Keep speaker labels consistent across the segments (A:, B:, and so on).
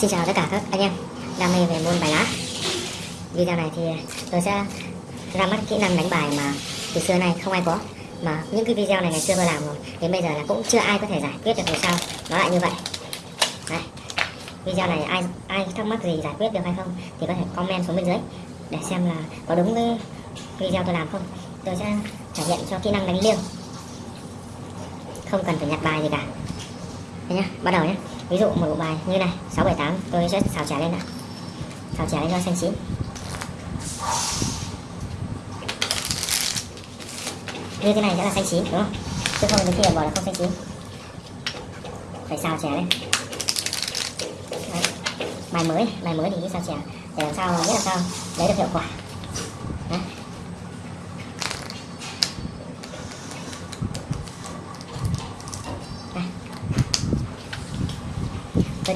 A: Xin chào tất cả các anh em đam mê về môn bài lá Video này thì tôi sẽ ra mắt kỹ năng đánh bài mà từ xưa nay không ai có. Mà những cái video này ngày xưa tôi làm rồi Đến bây giờ là cũng chưa ai có thể giải quyết được vì sao nó lại như vậy. Đấy. Video này ai ai thắc mắc gì giải quyết được hay không Thì có thể comment xuống bên dưới Để xem là có đúng cái video tôi làm không. Tôi sẽ thể hiện cho kỹ năng đánh liêng. Không cần phải nhặt bài gì cả. Đây nhá, bắt đầu nhé ví dụ một bộ bài như này 678 tôi sẽ xào chả lên ạ. Xào chả lên cho xanh chín. Như thế này sẽ là xanh chín, đúng không? Chứ không đến khi bỏ là không xanh chín. Phải xào chả lên. Đấy. bài mới bài mới thì cứ xào chả. Để làm sao biết làm sao? Lấy được hiệu quả.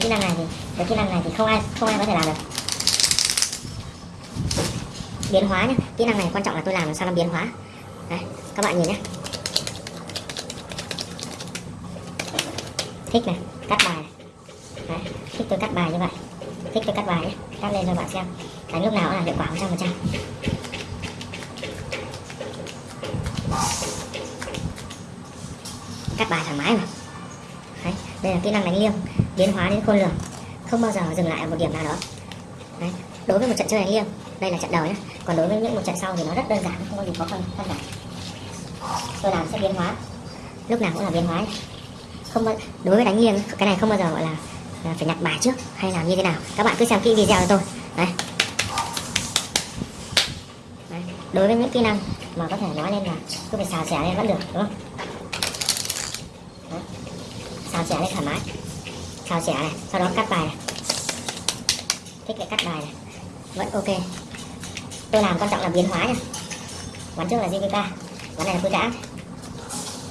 A: Kỹ năng này thì cái kỹ năng này thì không ai không ai có thể làm được. Biến hóa nhé kỹ năng này quan trọng là tôi làm làm sao nó biến hóa. Đấy, các bạn nhìn nhé thích này cắt bài này. Đấy, thích tôi cắt bài như vậy. Thích tôi cắt bài nhé cắt lên cho bạn xem. Đánh lúc nào cũng là hiệu quả 100 phần trăm. Cắt bài thoải mái mà. Đấy, đây là kỹ năng đánh liêng biến hóa đến khôn lường không bao giờ dừng lại ở một điểm nào đó Đấy. đối với một trận chơi đánh liêng đây là trận đầu nhé còn đối với những một trận sau thì nó rất đơn giản không có gì khó khăn khăn cả tôi làm sẽ biến hóa lúc nào cũng là biến hóa ấy. không bao, đối với đánh liêng cái này không bao giờ gọi là, là phải nhặt bài trước hay làm như thế nào các bạn cứ xem kỹ video cho tôi Đấy. Đấy. đối với những kỹ năng mà có thể nói lên là cứ phải xào xẻ lên vẫn được đúng không Đấy. xào xẻ lên thoải mái xào xẻ này, sau đó cắt bài này. Thích cái cắt bài này. Vẫn ok. Tôi làm quan trọng là biến hóa nha ván trước là JVK ván này là quy cả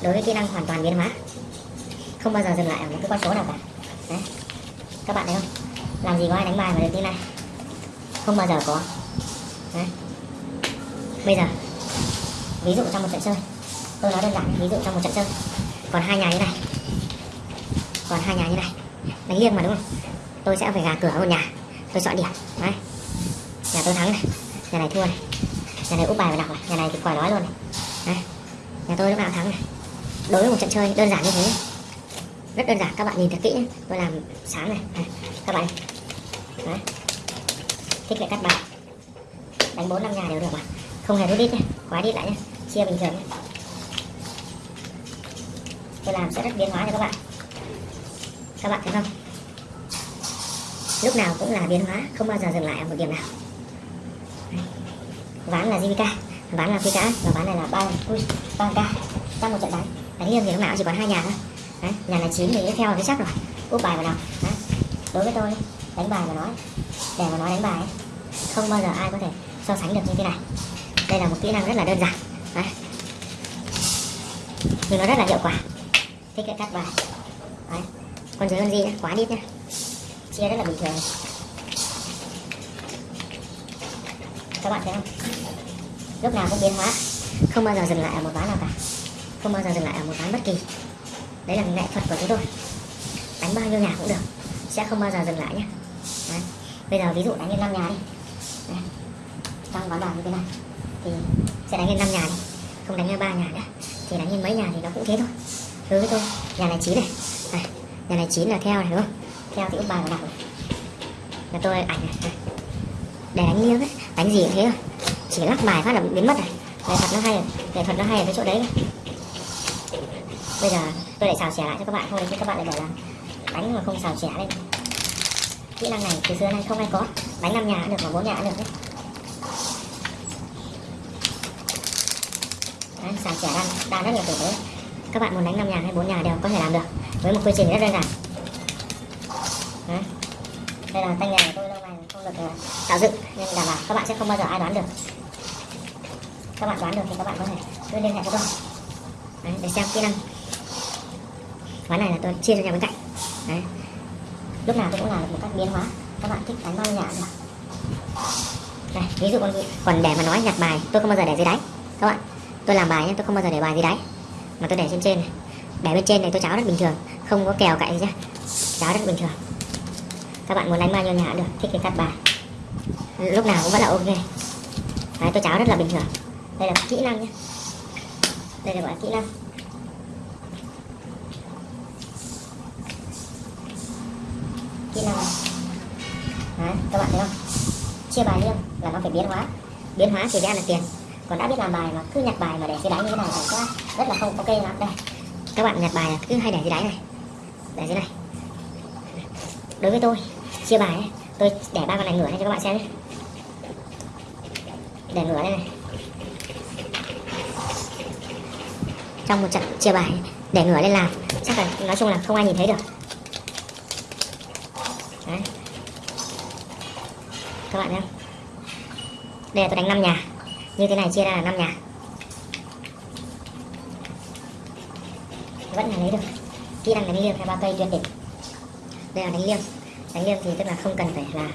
A: đối với kỹ năng hoàn toàn biến hóa. Không bao giờ dừng lại ở một cái con số nào cả. Đấy. các bạn thấy không? Làm gì có ai đánh bài mà được như này? Không bao giờ có. Đấy. bây giờ, ví dụ trong một trận chơi. Tôi nói đơn giản, ví dụ trong một trận chơi. Còn hai nhà như này. Còn hai nhà như này đánh liêng mà đúng không? Tôi sẽ phải gà cửa một nhà. Tôi chọn điểm. Đấy. Nhà tôi thắng này. Nhà này thua này. Nhà này úp bài và đọc này. Nhà này thì khỏi nói luôn này. Đấy. Nhà tôi lúc nào thắng này. Đối với một trận chơi đơn giản như thế rất đơn giản. Các bạn nhìn thật kỹ nhé tôi làm sáng này, này. các bạn đấy. Thích lại cắt bài. Đánh bốn năm nhà đều được mà. Không hề rút đít nhé khóa đít lại nhé chia bình thường nhé tôi làm sẽ rất biến hóa cho các bạn các bạn thấy không lúc nào cũng là biến hóa không bao giờ dừng lại ở một điểm nào Đấy. ván là JVK ván là phi cá và ván này là ba ba k trong một trận đánh đánh liêng thì lúc nào chỉ còn hai nhà thôi Đấy. nhà này chín thì theo cái chắc rồi úp bài vào nào Đấy. đối với tôi đánh bài mà nói để mà nói đánh bài ấy, không bao giờ ai có thể so sánh được như thế này đây là một kỹ năng rất là đơn giản Đấy. nhưng nó rất là hiệu quả thích cái cắt bài Đấy con dưới con gì nhá? Quá đít nhé chia rất là bình thường. Các bạn thấy không? Lúc nào cũng biến hóa. Không bao giờ dừng lại ở một ván nào cả. Không bao giờ dừng lại ở một ván bất kỳ. Đấy là nghệ thuật của chúng tôi. Đánh bao nhiêu nhà cũng được. Sẽ không bao giờ dừng lại nhé đấy. bây giờ ví dụ đánh lên 5 nhà đi. Đấy. trong ván bài như thế này, thì sẽ đánh lên 5 nhà đi. Không đánh lên ba nhà nữa thì đánh lên mấy nhà thì nó cũng thế thôi. Đối với tôi nhà này chín này. Này nhà này chín là theo này đúng không? Theo thì úp bài vào đọc này. Là tôi ảnh này để đánh liêng ấy đánh gì cũng thế thôi. Chỉ lắc bài phát là biến mất này. Nghệ thuật nó hay nghệ thuật nó hay ở cái chỗ đấy bây giờ tôi lại xào xẻ lại cho các bạn thôi chứ các bạn lại bảo là đánh mà không xào xẻ lên. Kỹ năng này từ xưa nay không ai có. Đánh năm nhà cũng được mà bốn nhà cũng được đấy. Đấy, xào xẻ đang đang rất nhiều tử đấy các bạn muốn đánh năm nhà hay bốn nhà đều có thể làm được. Với một quy trình rất đơn giản. Đấy. đây là tay nghề của tôi lâu ngày không được ờ, tạo dựng. Nên đảm bảo các bạn sẽ không bao giờ ai đoán được. Các bạn đoán được thì các bạn có thể cứ liên hệ với tôi. Đấy, để xem kỹ năng. Ván này là tôi chia cho nhà bên cạnh. Đấy. lúc nào tôi cũng làm được một cách biến hóa. Các bạn thích đánh bao nhiêu nhà cũng được. Đây ví dụ còn, còn để mà nói nhặt bài tôi không bao giờ để dưới đáy. Các bạn tôi làm bài nhé tôi không bao giờ để bài dưới đáy mà tôi để trên trên này. Để bên trên này tôi cháo rất bình thường. Không có kèo cậy gì nhá. Cháo rất bình thường. Các bạn muốn đánh bao nhiêu nhà được. Thích thì cắt bài. Lúc nào cũng vẫn là ok. Đấy, tôi cháo rất là bình thường. Đây là kỹ năng nhé đây là gọi là kỹ năng. Kỹ năng này. đấy, các bạn thấy không? Chia bài liêng là nó phải biến hóa. Biến hóa thì ra là tiền còn đã biết làm bài mà cứ nhặt bài mà để dưới đáy như thế này thì sẽ rất là không ok lắm. Đây các bạn nhặt bài cứ hay để dưới đáy này để dưới này. Đối với tôi chia bài ấy, tôi để ba con này ngửa lên cho các bạn xem nhé. Để ngửa đây này. Trong một trận chia bài để ngửa lên làm chắc là nói chung là không ai nhìn thấy được. Đấy. Các bạn thấy không đây là tôi đánh 5 nhà như thế này chia ra là 5 nhà. Vẫn là lấy được. Kỹ năng đánh liêng hay ba cây tuyệt đỉnh đây là đánh liêng đánh liêng thì tức là không cần phải là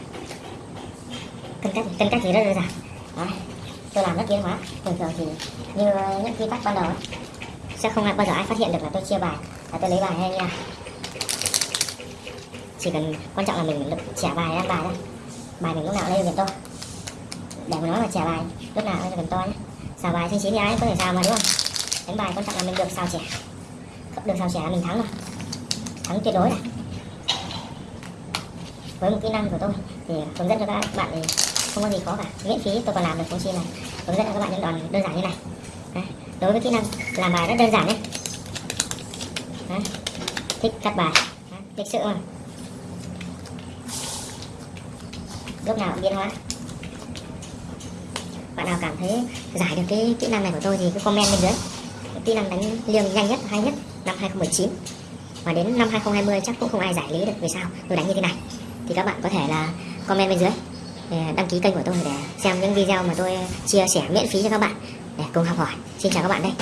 A: cân cách cân cách thì rất đơn giản. Đấy. tôi làm rất tiến hóa. Thường thường thì như những quy tắc ban đầu ấy, sẽ không bao giờ ai phát hiện được là tôi chia bài là tôi lấy bài hay nha. Chỉ cần quan trọng là mình được trả bài ra bài thôi. Bài mình lúc nào lên được to để mà nói là trả bài. Lúc nào cũng cần to nhé. Xào bài trên chín thì ai có thể xào mà, đúng không? Đánh bài quan trọng là mình được xào trẻ được xào trẻ là mình thắng rồi. Thắng tuyệt đối này với một kỹ năng của tôi thì hướng dẫn cho các bạn thì không có gì khó cả. Miễn phí tôi còn làm được không chi là hướng dẫn cho các bạn những đòn đơn giản như này. Đấy. đối với kỹ năng làm bài rất đơn giản đấy Đấy. thích cắt bài. Đấy. lịch sự mà. Lúc nào cũng biến hóa bạn nào cảm thấy giải được cái kỹ năng này của tôi thì cứ comment bên dưới. Kỹ năng đánh liêng nhanh nhất, hay nhất, năm 2019 và đến năm 2020 chắc cũng không ai giải lý được vì sao, tôi đánh như thế này. Thì các bạn có thể là comment bên dưới, để đăng ký kênh của tôi để xem những video mà tôi chia sẻ miễn phí cho các bạn, để cùng học hỏi. Xin chào các bạn đây.